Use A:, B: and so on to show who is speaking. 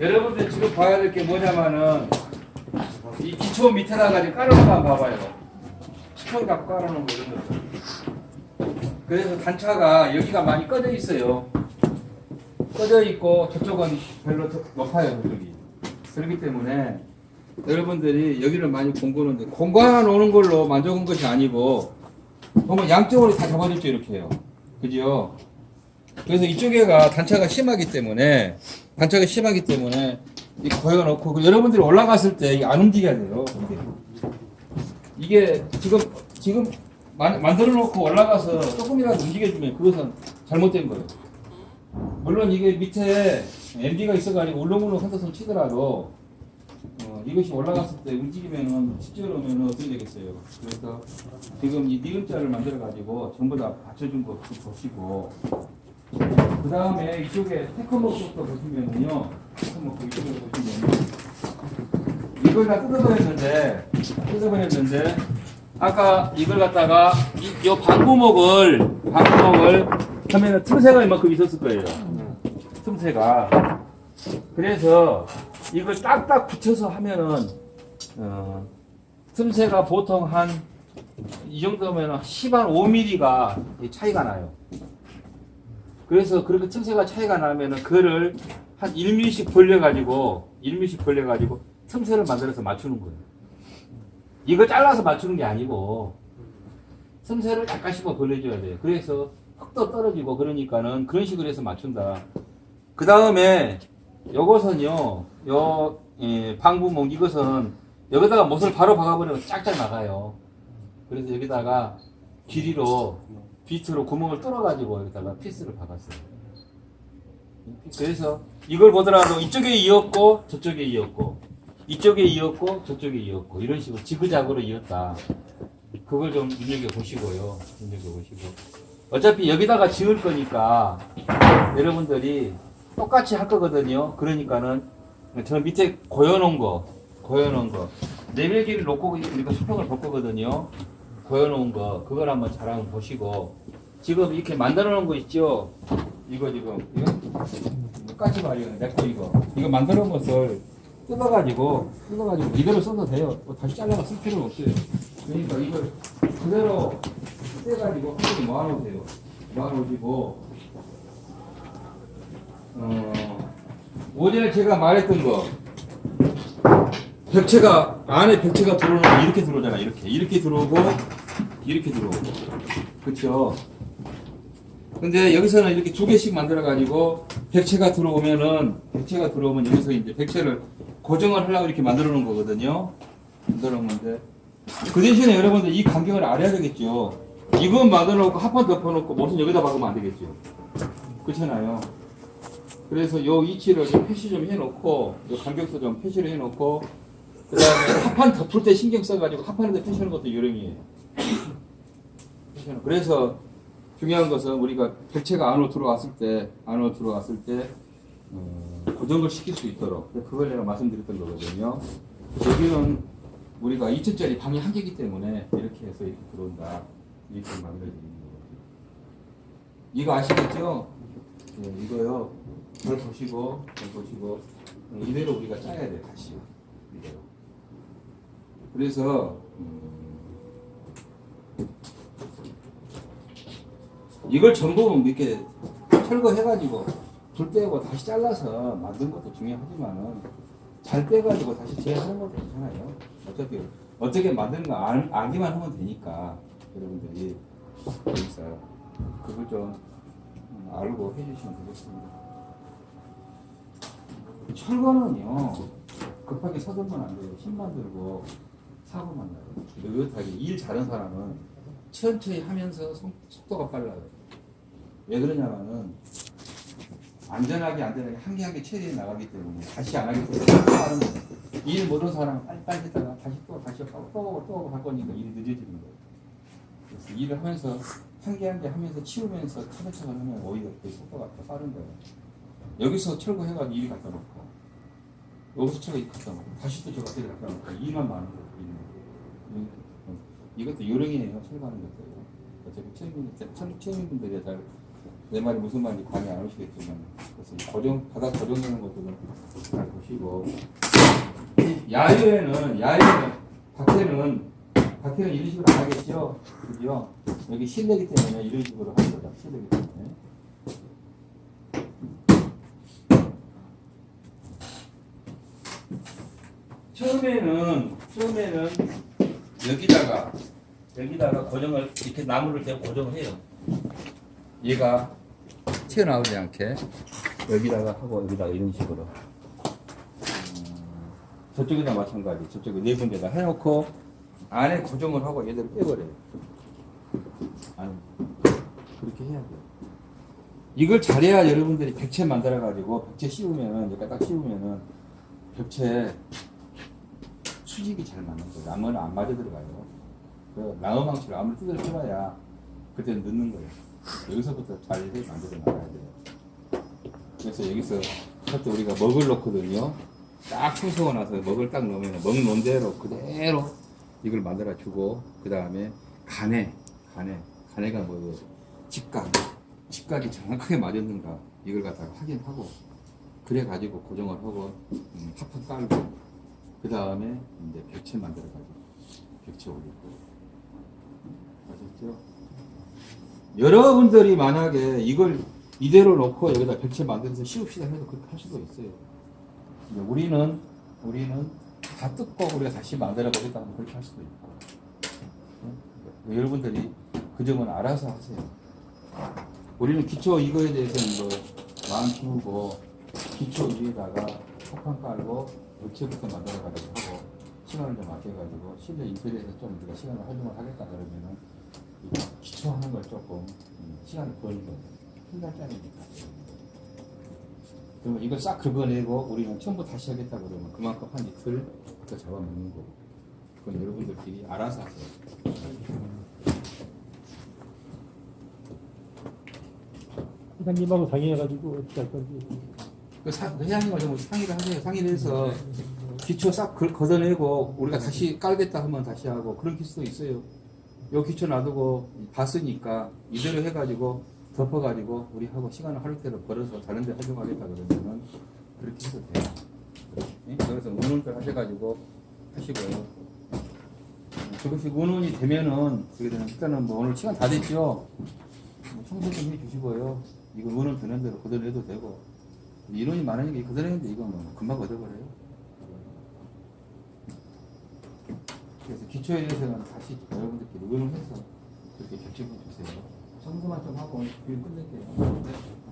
A: 여러분들 지금 봐야 될 게 뭐냐면은 이 기초 밑에다가 지금 깔아놓은 거 봐봐요. 스톤 갖고 깔아놓은 거 이런 거. 그래서 단차가 여기가 많이 꺼져 있어요. 꺼져 있고 저쪽은 별로 더 높아요 저쪽이. 그렇기 때문에 여러분들이 여기를 많이 공부하는데 공부해 놓는 걸로 만족한 것이 아니고 보면 양쪽으로 다 잡아줬죠 이렇게 해요. 그죠? 그래서 이쪽에가 단차가 심하기 때문에 단차가 심하기 때문에 이 거기가 넣고 그 여러분들이 올라갔을 때 안 움직여야 돼요. 이게 지금 지금 만, 만들어 놓고 올라가서 조금이라도 움직여주면 그것은 잘못된 거예요. 물론 이게 밑에 MD가 있어가지고 울렁울렁 흔들서 치더라도 어, 이것이 올라갔을 때 움직이면은 실제로면 어떻게 되겠어요? 그래서 지금 이 니은자를 만들어 가지고 전부 다 받쳐준 거 보시고 그 다음에 이쪽에 테크모크부터 보시면은요 테크모크 이쪽에 보시면 이걸 다 뜯어버렸는데 뜯어버렸는데 아까 이걸 갖다가 이, 요 방구목을 방구목을 하면은 틈새가 이만큼 있었을 거예요 틈새가 그래서 이걸 딱딱 붙여서 하면은 어, 틈새가 보통 한 이 정도면 10한 5mm가 차이가 나요. 그래서 그렇게 틈새가 차이가 나면은 그를 한 1mm씩 벌려가지고 1mm씩 벌려가지고 틈새를 만들어서 맞추는 거예요. 이거 잘라서 맞추는 게 아니고 틈새를 약간씩만 벌려줘야 돼요. 그래서 흙도 떨어지고 그러니까는 그런 식으로 해서 맞춘다. 그 다음에 요것은요, 요, 예, 방부목 이것은 여기다가 못을 바로 박아버리면 짝짝 나가요. 그래서 여기다가 길이로 비트로 구멍을 뚫어가지고 여기다가 피스를 박았어요. 그래서 이걸 보더라도 이쪽에 이었고 저쪽에 이었고 이쪽에 이었고 저쪽에 이었고 이런 식으로 지그작으로 이었다. 그걸 좀 눈여겨 보시고요. 눈여겨 보시고 어차피 여기다가 지을 거니까 여러분들이 똑같이 할 거거든요. 그러니까는 저 밑에 고여놓은 거, 고여놓은 거 내밀기를 놓고 우리가 수평을 볼 거거든요. 고여놓은 거 그걸 한번 잘 한번 보시고 지금 이렇게 만들어 놓은 거 있죠? 이거 지금 이거 똑같이 말이에요. 내거 이거 이거 만들어 놓은 것을 뜯어가지고 뜯어가지고 이대로 써도 돼요. 뭐 다시 잘라가 쓸 필요는 없어요. 그러니까 이걸 그대로 떼가지고 한 번에 모아놓으세요. 모아놓으시고 어, 오전에 제가 말했던 거 벽체가 안에 벽체가 들어오는 거 이렇게 들어오잖아 이렇게 이렇게 들어오고 이렇게 들어오고. 그렇죠 근데 여기서는 이렇게 두 개씩 만들어 가지고 벽체가 들어오면은 벽체가 들어오면 여기서 이제 벽체를 고정을 하려고 이렇게 만들어 놓은 거거든요. 만들어 놓은데. 그 대신에 여러분들 이 간격을 알아야 되겠죠. 이건 만들어 놓고 한판 덮어 놓고 못은 여기다 박으면 안 되겠죠. 그렇잖아요. 그래서 요 위치를 좀 표시 좀 해놓고 요 간격도 좀 표시를 해놓고 그 다음에 합판 덮을 때 신경 써가지고 합판에다 표시하는 것도 요령이에요. 표시하는. 그래서 중요한 것은 우리가 객체가 안으로 들어왔을 때 안으로 들어왔을 때 어, 고정을 시킬 수 있도록 그걸 내가 말씀드렸던 거거든요. 여기는 우리가 2층짜리 방이 한 개이기 때문에 이렇게 해서 이렇게 들어온다 이렇게 만들어지는 거거든요. 이거 아시겠죠? 네, 이거요. 잘 보시고, 잘 보시고, 어, 이대로 우리가 짜야 돼, 다시. 이대로. 그래서, 음, 이걸 전부 이렇게 철거해가지고, 불 빼고 다시 잘라서 만든 것도 중요하지만은, 잘 빼가지고 다시 재하는 것도 괜찮아요. 어차피, 어떻게 만드는가 알, 알기만 하면 되니까, 여러분들이. 그래서, 그걸 좀, 음, 알고 해주시면 되겠습니다. 철거는요 급하게 서들면 안 돼요. 힘만 들고 사고만 나요. 느긋하게 일 잘하는 사람은 천천히 하면서 속- 속도가 빨라요. 왜 그러냐면은 안전하게 안전하게 한 개 한 개 처리해 나가기 때문에 다시 안 하기 때문에. 일 못한 사람 빨리빨리 했다가 다시 또 다시 하고 또 하고 또 하고 할 거니까 일이 늦어지는 거예요. 그래서 일을 하면서 한 개 한 개 하면서 치우면서 차근차근 하면 오히려 그 속도가 더 빠른 거예요. 여기서 철거해가지고 일이 갖다 놓고 여기서 철거 갖다 놓고 다시 또 저거 어디 갖다 놓고 일만 많은 거예요. 일만. 음, 이것도 요령이에요. 철거하는 것도. 어차피 처음인, 처음, 처음인 분들이 잘 내 말이 무슨 말인지 감이 안 오시겠지만 그래서 이 고정 바닥 고정되는 것들은 잘 보시고 이 야외에는 야외에는 밖에는 밖에는 이런 식으로 안 하겠죠, 그죠? 여기 실내기 때문에 이런 식으로 하는 거다. 실내기 때문에. 처음에는 처음에는 여기다가 여기다가 고정을 이렇게 나무를 대고 고정을 해요. 얘가 튀어나오지 않게 여기다가 하고 여기다가 이런 식으로 음, 저쪽에다 마찬가지 저쪽에 네 군데다 해놓고 안에 고정을 하고 얘들을 빼버려요. 아니 그렇게 해야 돼요. 이걸 잘해야 여러분들이 백채 만들어 가지고 백채 씌우면은 여기다 딱 씌우면은 벽체 수직이 잘 맞는 거예요. 나무는 안 맞아 들어가요. 그 나무 망치를 아무리 뜯어 쳐봐야 그때는 늦는 거예요. 여기서부터 잘 만들어 나가야 돼요. 그래서 여기서 그때 우리가 먹을 넣거든요. 딱 청소가 나서 먹을 딱 넣으면 먹 놓은 대로 그대로 이걸 만들어 주고 그 다음에 간에 간에 간에가 뭐예요? 직각 직각이 정확하게 맞았는가 이걸 갖다가 확인하고 그래 가지고 고정을 하고 음, 합판 깔고 그 다음에 이제 벽체 만들어 가지고 벽체 올리고 아셨죠? 여러분들이 만약에 이걸 이대로 놓고 여기다 벽체 만들어서 씌웁시다 해도 그렇게 할 수도 있어요. 우리는 우리는 다 뜯고 우리가 다시 만들어 보겠다 하면 그렇게 할 수도 있고 응? 여러분들이 그 점은 알아서 하세요. 우리는 기초 이거에 대해서는 뭐 마음 키우고 기초 위에다가 폭판 깔고 벽체부터 만들어 가지고 하고 시간을 좀 아껴가지고 실내 인테리어에서 좀 우리가 시간을 활용을 하겠다 그러면은 이 기초하는 걸 조금 음, 시간을 버는 거예요. 한 달짜리니까. 그러면 이걸 싹 긁어내고 우리는 처음부터 다시 하겠다 그러면 그만큼 한 이틀 더 잡아먹는 거고. 그건 여러분들끼리 알아서 하세요.
B: 회장님하고 상의해가지고 어떻게 할 건지.
A: 그 사, 그 회장님과 좀 상의를 하세요. 상의를 해서 기초 싹 긁- 걷어내고 우리가 다시 깔겠다 하면 다시 하고 그런 기수도 있어요. 요 기초 놔두고 봤으니까 이대로 해가지고 덮어가지고 우리 하고 시간을 하루 때로 벌어서 다른 데 활용하겠다 그러면은 그렇게 해도 돼요. 예? 그래서 운운들 하셔가지고 하시고요. 그것이 운운이 되면은 그게 되는 일단은 뭐 오늘 시간 다 됐죠. 뭐 청소 좀 해주시고요. 이거 운운 되는 대로 걷어내도 되고 인원이 많으니까 이거 걷어내는데 이거 뭐 금방 걷어버려요. 그래서 기초에 대해서는 다시 여러분들끼리 의논해서 그렇게 결정해 주세요. 청소만 좀 하고 오늘 끝낼게요. 네.